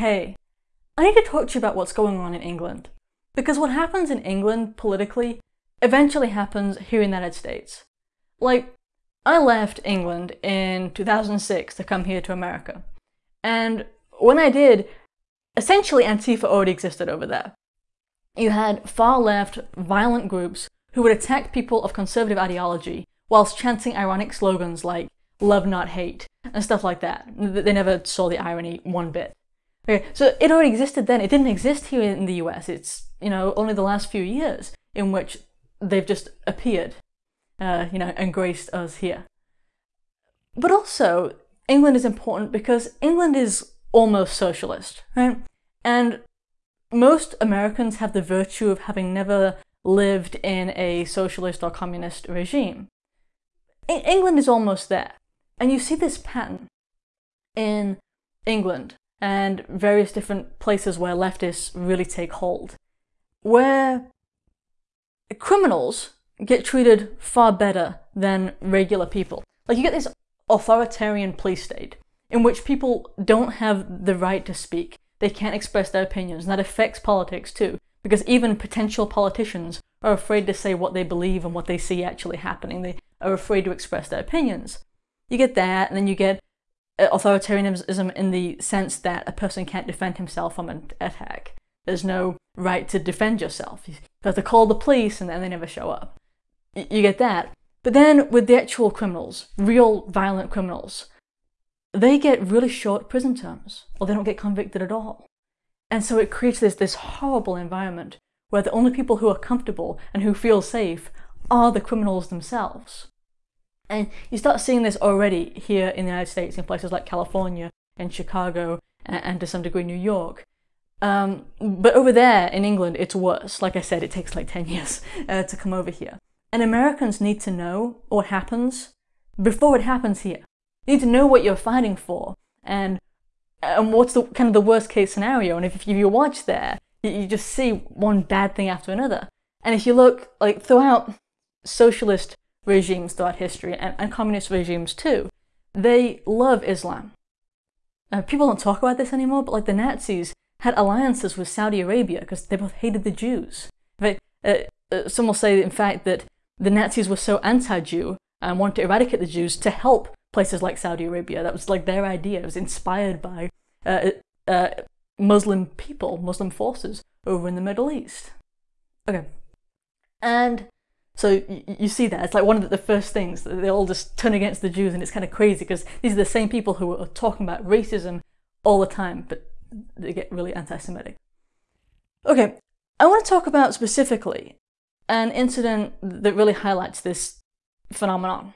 hey, I need to talk to you about what's going on in England. Because what happens in England politically eventually happens here in the United States. Like, I left England in 2006 to come here to America. And when I did, essentially Antifa already existed over there. You had far left, violent groups who would attack people of conservative ideology whilst chanting ironic slogans like love not hate and stuff like that. They never saw the irony one bit. Okay, so it already existed then. It didn't exist here in the US. It's, you know, only the last few years in which they've just appeared, uh, you know, and graced us here. But also, England is important because England is almost socialist, right? And most Americans have the virtue of having never lived in a socialist or communist regime. England is almost there. And you see this pattern in England and various different places where leftists really take hold, where criminals get treated far better than regular people. Like you get this authoritarian police state in which people don't have the right to speak. They can't express their opinions, and that affects politics too, because even potential politicians are afraid to say what they believe and what they see actually happening. They are afraid to express their opinions. You get that, and then you get Uh, authoritarianism in the sense that a person can't defend himself from an attack. There's no right to defend yourself. You have to call the police, and then they never show up. You get that. But then with the actual criminals, real violent criminals, they get really short prison terms, or they don't get convicted at all. And so it creates this, this horrible environment where the only people who are comfortable and who feel safe are the criminals themselves. And you start seeing this already here in the United States in places like California and Chicago and, and to some degree New York. Um, but over there in England, it's worse. Like I said, it takes like 10 years uh, to come over here. And Americans need to know what happens before it happens here. You need to know what you're fighting for and and what's the kind of the worst case scenario. And if, if you watch there, you, you just see one bad thing after another. And if you look like throughout socialist regimes throughout history and, and communist regimes too, they love Islam. Uh, people don't talk about this anymore, but like the Nazis had alliances with Saudi Arabia because they both hated the Jews. uh, uh, some will say, in fact, that the Nazis were so anti-Jew and wanted to eradicate the Jews to help places like Saudi Arabia. That was like their idea. It was inspired by uh, uh, Muslim people, Muslim forces over in the Middle East. Okay. And so you see that. It's like one of the first things. That they all just turn against the Jews and it's kind of crazy because these are the same people who are talking about racism all the time, but they get really anti-Semitic. Okay, I want to talk about specifically an incident that really highlights this phenomenon.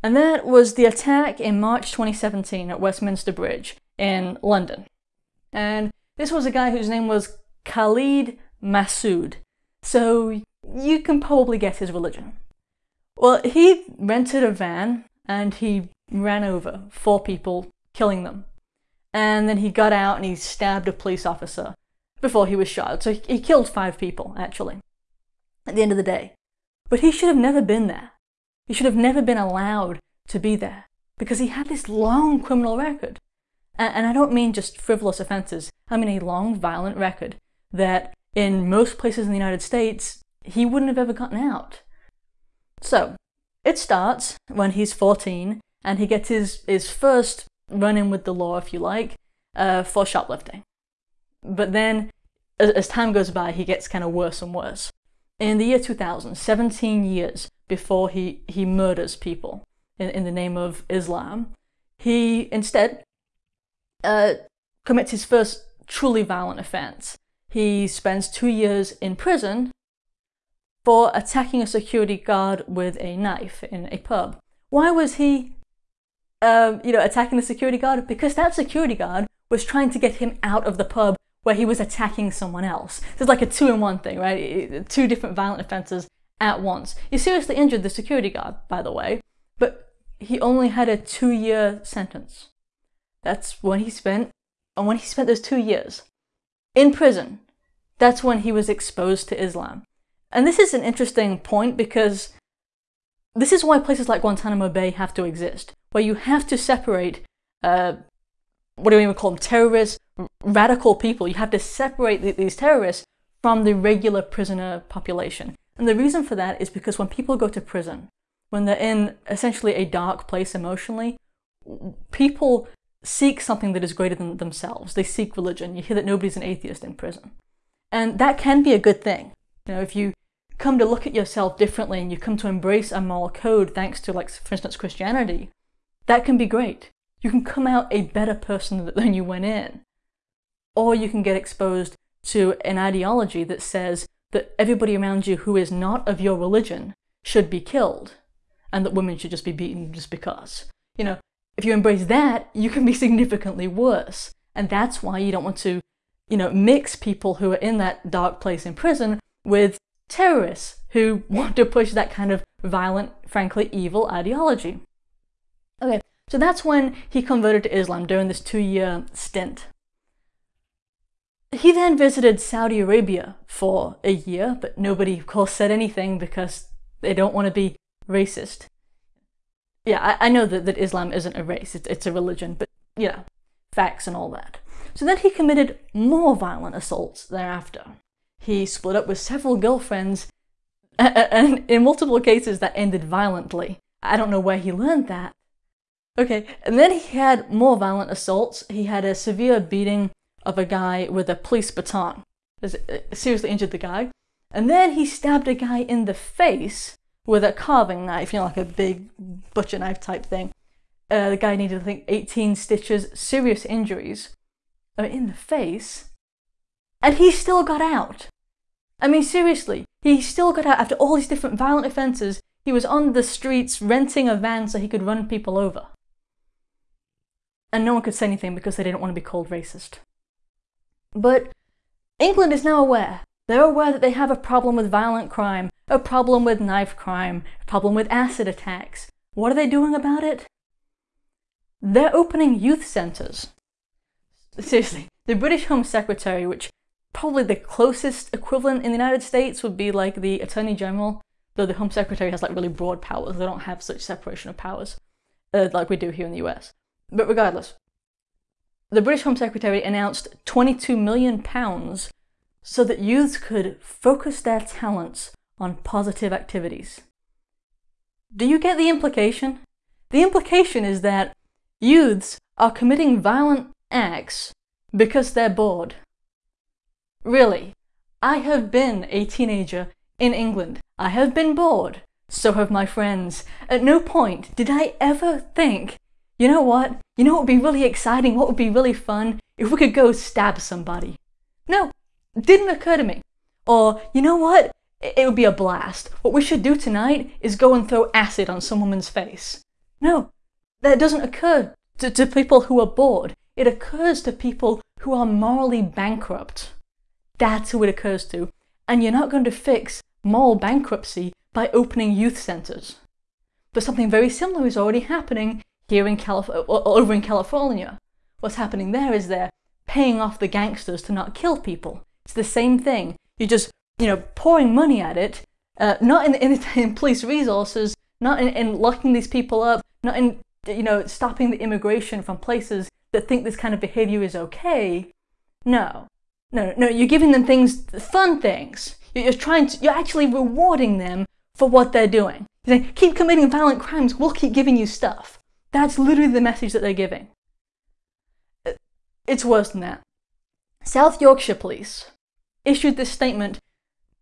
And that was the attack in March 2017 at Westminster Bridge in London. And this was a guy whose name was Khalid Masood. So you can probably guess his religion. Well, he rented a van and he ran over four people, killing them. And then he got out and he stabbed a police officer before he was shot. So he killed five people, actually, at the end of the day. But he should have never been there. He should have never been allowed to be there because he had this long criminal record. And, I don't mean just frivolous offenses. I mean a long, violent record that in most places in the United States, he wouldn't have ever gotten out. So, it starts when he's 14 and he gets his, his first run-in with the law, if you like, uh, for shoplifting. But then, as, as time goes by, he gets kind of worse and worse. In the year 2000, 17 years before he, he murders people in, in the name of Islam, he instead uh, commits his first truly violent offense. He spends two years in prison for attacking a security guard with a knife in a pub. Why was he, um, you know, attacking the security guard? Because that security guard was trying to get him out of the pub where he was attacking someone else. So it's like a two-in-one thing, right? Two different violent offenses at once. He seriously injured the security guard, by the way, but he only had a two-year sentence. That's when he spent, and when he spent those two years in prison, that's when he was exposed to Islam. And this is an interesting point because this is why places like Guantanamo Bay have to exist, where you have to separate uh, what do we even call them, terrorists, radical people. You have to separate these terrorists from the regular prisoner population. And the reason for that is because when people go to prison, when they're in essentially a dark place emotionally, people seek something that is greater than themselves. They seek religion. You hear that nobody's an atheist in prison. And that can be a good thing. You know, if you come to look at yourself differently and you come to embrace a moral code thanks to, like, for instance, Christianity, that can be great. You can come out a better person than you went in. Or you can get exposed to an ideology that says that everybody around you who is not of your religion should be killed and that women should just be beaten just because. You know, if you embrace that, you can be significantly worse. And that's why you don't want to, you know, mix people who are in that dark place in prison with terrorists who want to push that kind of violent, frankly evil ideology. Okay, so that's when he converted to Islam during this two-year stint. He then visited Saudi Arabia for a year, but nobody, of course, said anything because they don't want to be racist. Yeah, I, I know that, that Islam isn't a race, it's, it's a religion, but, know, facts and all that. So then he committed more violent assaults thereafter. He split up with several girlfriends, and in multiple cases that ended violently. I don't know where he learned that. Okay, and then he had more violent assaults. He had a severe beating of a guy with a police baton. Uh, seriously injured the guy. And then he stabbed a guy in the face with a carving knife, you know, like a big butcher knife type thing. Uh, the guy needed, I think, 18 stitches, serious injuries uh, in the face. And he still got out. I mean, seriously, he still got out after all these different violent offences. He was on the streets renting a van so he could run people over. And no one could say anything because they didn't want to be called racist. But England is now aware. They're aware that they have a problem with violent crime, a problem with knife crime, a problem with acid attacks. What are they doing about it? They're opening youth centres. Seriously, the British Home Secretary, which probably the closest equivalent in the United States would be like the Attorney General, though the Home Secretary has like really broad powers. They don't have such separation of powers uh, like we do here in the US. But regardless, the British Home Secretary announced £22 million so that youths could focus their talents on positive activities. Do you get the implication? The implication is that youths are committing violent acts because they're bored. Really, I have been a teenager in England. I have been bored. So have my friends. At no point did I ever think you know what? You know what would be really exciting? What would be really fun? If we could go stab somebody. No, didn't occur to me. Or, you know what? It would be a blast. What we should do tonight is go and throw acid on some woman's face. No, that doesn't occur to, to people who are bored. It occurs to people who are morally bankrupt. That's who it occurs to. And you're not going to fix moral bankruptcy by opening youth centres. But something very similar is already happening here in Calif over in California. What's happening there is they're paying off the gangsters to not kill people. It's the same thing. You're just, you know, pouring money at it, uh, not in, in, in, police resources, not in, in locking these people up, not in, you know, stopping the immigration from places that think this kind of behavior is okay. No, no, no, you're giving them things, fun things. You're trying to, you're actually rewarding them for what they're doing. You're saying, keep committing violent crimes, we'll keep giving you stuff. That's literally the message that they're giving. It's worse than that. South Yorkshire Police issued this statement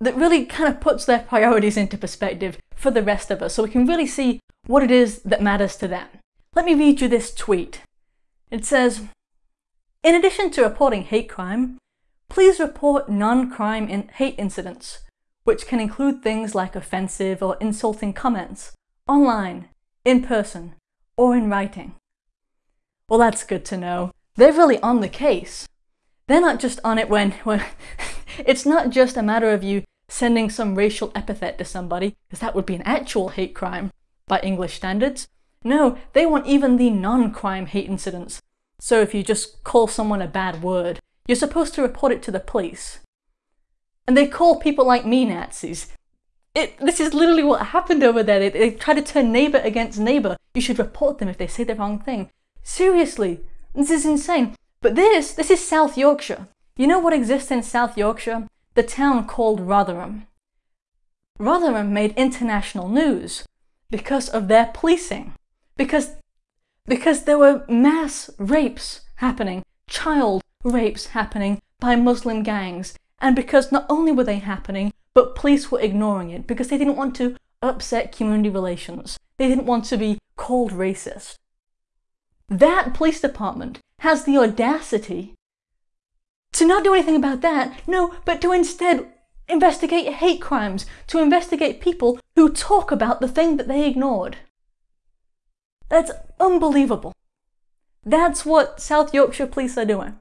that really kind of puts their priorities into perspective for the rest of us so we can really see what it is that matters to them. Let me read you this tweet. It says, In addition to reporting hate crime, please report non-crime in hate incidents, which can include things like offensive or insulting comments, online, in person, or in writing. Well, that's good to know. They're really on the case. They're not just on it when, when it's not just a matter of you sending some racial epithet to somebody, because that would be an actual hate crime by English standards. No, they want even the non-crime hate incidents. So if you just call someone a bad word, you're supposed to report it to the police. And they call people like me Nazis. It, this is literally what happened over there. They, they try to turn neighbour against neighbour. You should report them if they say the wrong thing. Seriously, This is insane. But this, this is South Yorkshire. You know what exists in South Yorkshire? The town called Rotherham. Rotherham made international news because of their policing. Because, because there were mass rapes happening, child rapes happening by Muslim gangs. And because not only were they happening, but police were ignoring it because they didn't want to upset community relations. They didn't want to be called racist. That police department has the audacity to not do anything about that, no, but to instead investigate hate crimes, to investigate people who talk about the thing that they ignored. That's unbelievable. That's what South Yorkshire police are doing.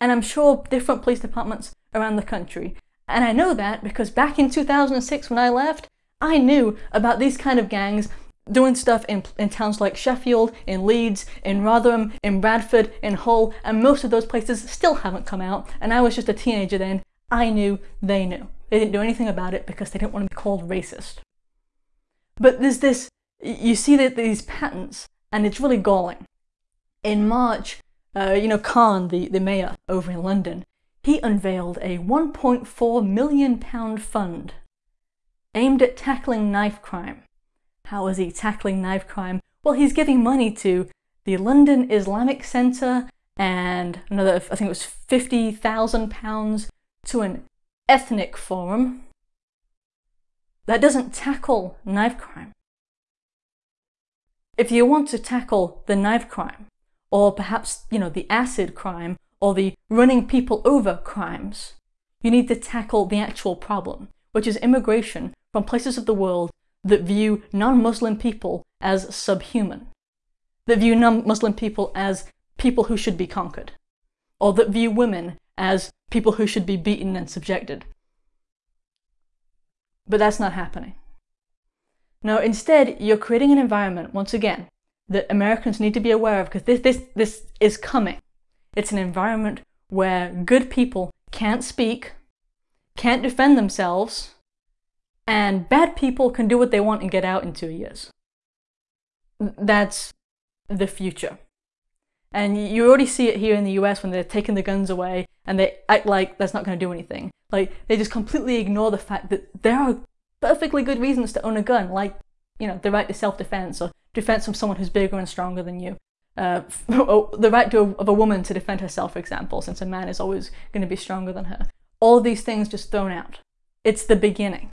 And I'm sure different police departments around the country. And I know that because back in 2006 when I left, I knew about these kind of gangs doing stuff in, in towns like Sheffield, in Leeds, in Rotherham, in Bradford, in Hull, and most of those places still haven't come out. And I was just a teenager then. I knew, they knew. They didn't do anything about it because they didn't want to be called racist. But there's this, you see that these patterns, and it's really galling. In March, uh, you know, Khan, the, the mayor over in London, he unveiled a 1.4 million pound fund aimed at tackling knife crime. How is he tackling knife crime? Well, he's giving money to the London Islamic Centre and another, I think it was £50,000 to an ethnic forum that doesn't tackle knife crime. If you want to tackle the knife crime, or perhaps, you know, the acid crime, or the running people over crimes, you need to tackle the actual problem, which is immigration from places of the world that view non-Muslim people as subhuman, that view non-Muslim people as people who should be conquered, or that view women as people who should be beaten and subjected. But that's not happening. No, instead, you're creating an environment, once again, that Americans need to be aware of because this, this, this is coming. It's an environment where good people can't speak, can't defend themselves, and bad people can do what they want and get out in two years. That's the future. And you already see it here in the US when they're taking the guns away and they act like that's not going to do anything. Like, they just completely ignore the fact that there are perfectly good reasons to own a gun, like, you know, the right to self-defense or defense from someone who's bigger and stronger than you. Uh, the right to, of a woman to defend herself, for example, since a man is always going to be stronger than her. All these things just thrown out. It's the beginning.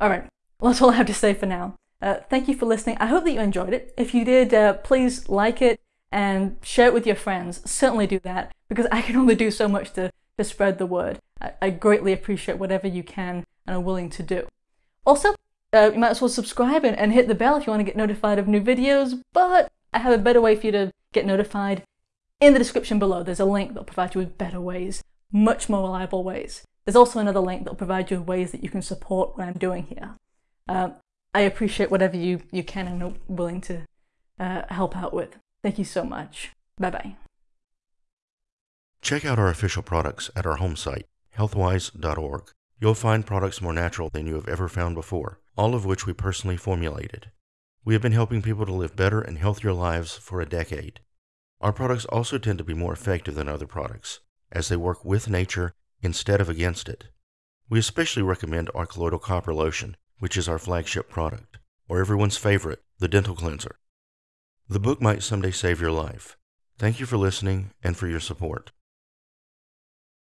Alright, well, that's all I have to say for now. Uh, thank you for listening. I hope that you enjoyed it. If you did, uh, please like it and share it with your friends. Certainly do that because I can only do so much to, to spread the word. I, I greatly appreciate whatever you can and are willing to do. Also, uh, you might as well subscribe and, and hit the bell if you want to get notified of new videos, but I have a better way for you to get notified. In the description below, there's a link that'll provide you with better ways, much more reliable ways. There's also another link that will provide you with ways that you can support what I'm doing here. Uh, I appreciate whatever you, you can and are willing to uh, help out with. Thank you so much. Bye bye. Check out our official products at our home site, healthwyze.org. You'll find products more natural than you have ever found before, all of which we personally formulated. We have been helping people to live better and healthier lives for a decade. Our products also tend to be more effective than other products, as they work with nature instead of against it. We especially recommend our colloidal copper lotion, which is our flagship product, or everyone's favorite, the dental cleanser. The book might someday save your life. Thank you for listening and for your support.